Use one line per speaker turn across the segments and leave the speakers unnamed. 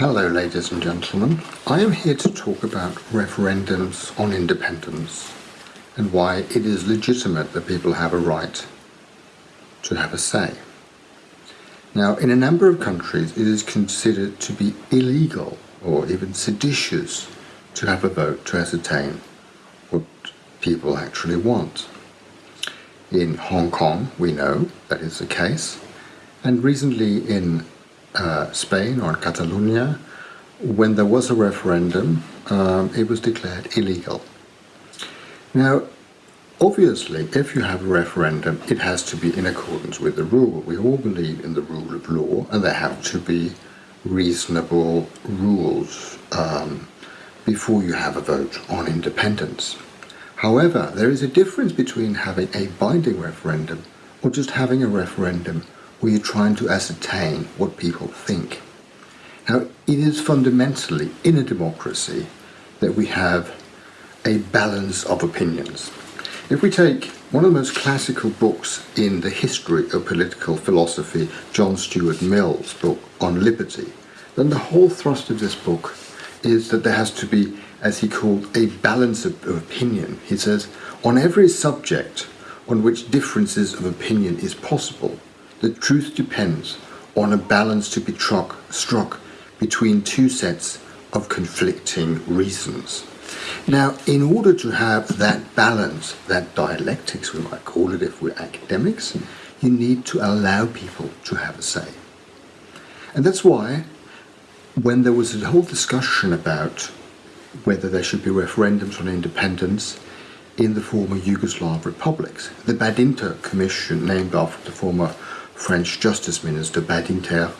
Hello ladies and gentlemen. I am here to talk about referendums on independence and why it is legitimate that people have a right to have a say. Now in a number of countries it is considered to be illegal or even seditious to have a vote to ascertain what people actually want. In Hong Kong we know that is the case and recently in uh, Spain or Catalonia, when there was a referendum, um, it was declared illegal. Now, obviously, if you have a referendum, it has to be in accordance with the rule. We all believe in the rule of law, and there have to be reasonable rules um, before you have a vote on independence. However, there is a difference between having a binding referendum or just having a referendum where you're trying to ascertain what people think. Now, it is fundamentally in a democracy that we have a balance of opinions. If we take one of the most classical books in the history of political philosophy, John Stuart Mill's book on liberty, then the whole thrust of this book is that there has to be, as he called, a balance of, of opinion. He says, on every subject on which differences of opinion is possible, the truth depends on a balance to be struck, struck between two sets of conflicting reasons. Now, in order to have that balance, that dialectics, we might call it if we're academics, you need to allow people to have a say. And that's why, when there was a whole discussion about whether there should be referendums on independence in the former Yugoslav republics, the Badinter Commission, named after the former French Justice Minister Badinter,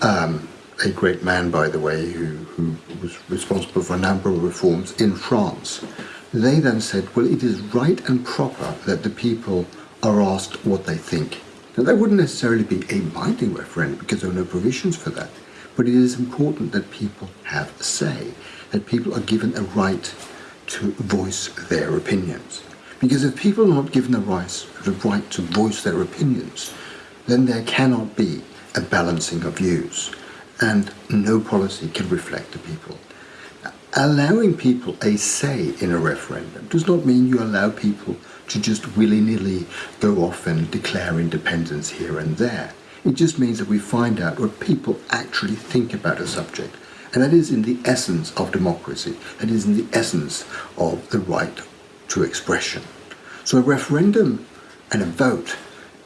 um, a great man, by the way, who, who was responsible for a number of reforms in France. They then said, well, it is right and proper that the people are asked what they think. Now, that wouldn't necessarily be a binding referendum because there are no provisions for that. But it is important that people have a say, that people are given a right to voice their opinions. Because if people are not given the right, the right to voice their opinions, then there cannot be a balancing of views and no policy can reflect the people. Allowing people a say in a referendum does not mean you allow people to just willy-nilly go off and declare independence here and there. It just means that we find out what people actually think about a subject. And that is in the essence of democracy. That is in the essence of the right to expression. So a referendum and a vote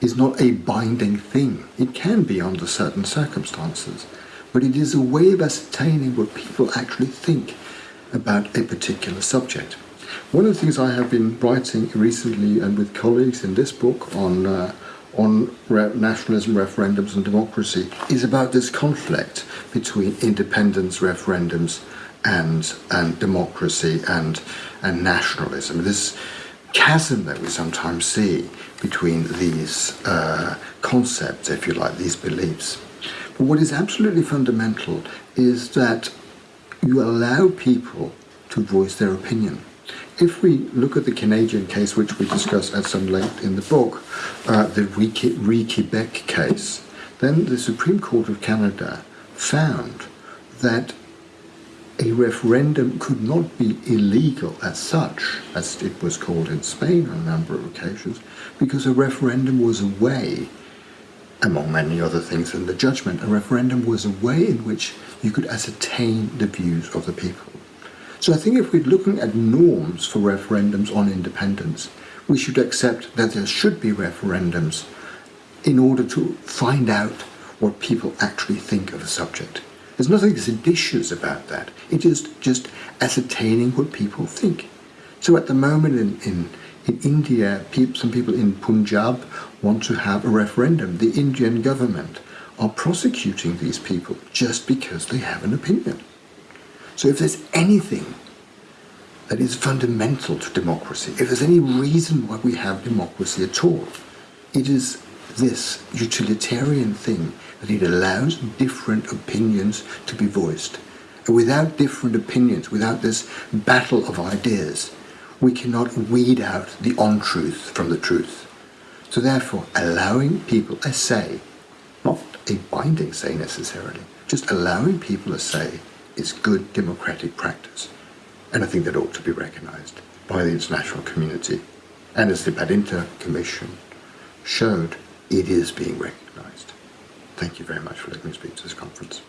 is not a binding thing. It can be under certain circumstances, but it is a way of ascertaining what people actually think about a particular subject. One of the things I have been writing recently and with colleagues in this book on uh, on re nationalism, referendums and democracy is about this conflict between independence referendums and and democracy and and nationalism. This chasm that we sometimes see between these uh, concepts, if you like, these beliefs. But what is absolutely fundamental is that you allow people to voice their opinion. If we look at the Canadian case, which we discuss at some length in the book, uh, the Re-Quebec case, then the Supreme Court of Canada found that a referendum could not be illegal as such, as it was called in Spain on a number of occasions, because a referendum was a way, among many other things in the judgment, a referendum was a way in which you could ascertain the views of the people. So I think if we're looking at norms for referendums on independence, we should accept that there should be referendums in order to find out what people actually think of a subject. There's nothing seditious about that. It is just ascertaining what people think. So at the moment in, in, in India, people, some people in Punjab want to have a referendum. The Indian government are prosecuting these people just because they have an opinion. So if there's anything that is fundamental to democracy, if there's any reason why we have democracy at all, it is this utilitarian thing that it allows different opinions to be voiced. And without different opinions, without this battle of ideas, we cannot weed out the untruth from the truth. So therefore, allowing people a say, not a binding say necessarily, just allowing people a say is good democratic practice. And I think that ought to be recognised by the international community. And as the Badinter Commission showed, it is being recognised. Thank you very much for letting me speak to this conference.